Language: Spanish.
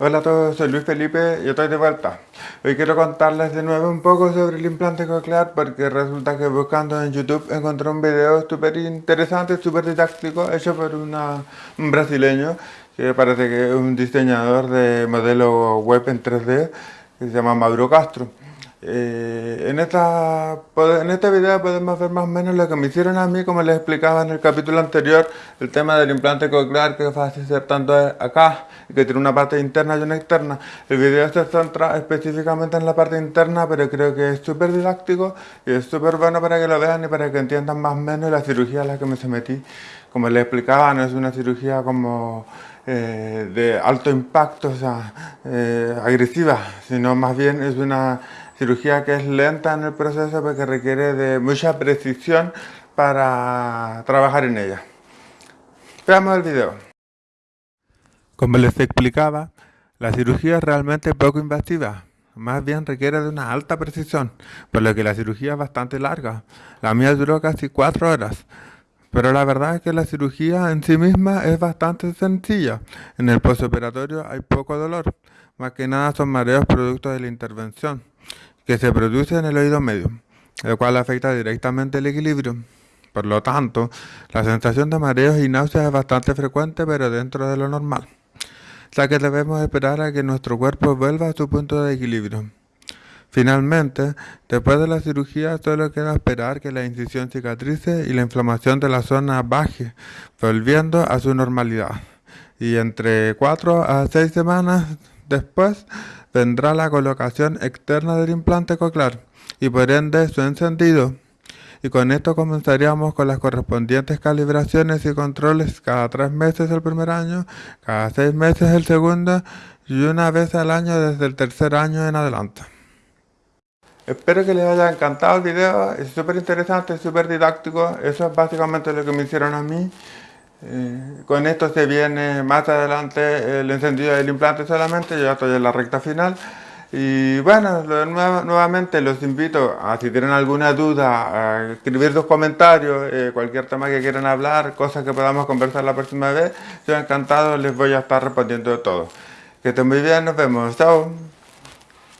Hola a todos, soy Luis Felipe y estoy de vuelta. Hoy quiero contarles de nuevo un poco sobre el implante coclear porque resulta que buscando en YouTube encontré un video súper interesante, súper didáctico, hecho por una, un brasileño que parece que es un diseñador de modelo web en 3D que se llama Mauro Castro. Eh, en, esta, en este video podemos ver más o menos lo que me hicieron a mí, como les explicaba en el capítulo anterior, el tema del implante coclear que va a hacer tanto acá, que tiene una parte interna y una externa. El video se centra específicamente en la parte interna, pero creo que es súper didáctico y es súper bueno para que lo vean y para que entiendan más o menos la cirugía a la que me sometí. Como les explicaba, no es una cirugía como eh, de alto impacto, o sea, eh, agresiva, sino más bien es una cirugía que es lenta en el proceso porque requiere de mucha precisión para trabajar en ella. Veamos el video. Como les explicaba, la cirugía es realmente poco invasiva, más bien requiere de una alta precisión, por lo que la cirugía es bastante larga. La mía duró casi 4 horas, pero la verdad es que la cirugía en sí misma es bastante sencilla. En el postoperatorio hay poco dolor, más que nada son mareos producto de la intervención que se produce en el oído medio, el cual afecta directamente el equilibrio. Por lo tanto, la sensación de mareos y náuseas es bastante frecuente, pero dentro de lo normal, ya que debemos esperar a que nuestro cuerpo vuelva a su punto de equilibrio. Finalmente, después de la cirugía solo queda esperar que la incisión cicatrice y la inflamación de la zona baje, volviendo a su normalidad. Y entre 4 a 6 semanas después vendrá la colocación externa del implante coclear y por ende su encendido. Y con esto comenzaríamos con las correspondientes calibraciones y controles cada tres meses el primer año, cada seis meses el segundo y una vez al año desde el tercer año en adelante. Espero que les haya encantado el video, es súper interesante, súper didáctico, eso es básicamente lo que me hicieron a mí. Eh, con esto se viene más adelante el encendido del implante solamente, yo ya estoy en la recta final. Y bueno, nuevamente los invito a si tienen alguna duda, a escribir sus comentarios, eh, cualquier tema que quieran hablar, cosas que podamos conversar la próxima vez. Yo encantado les voy a estar respondiendo todo. Que estén muy bien, nos vemos, chao.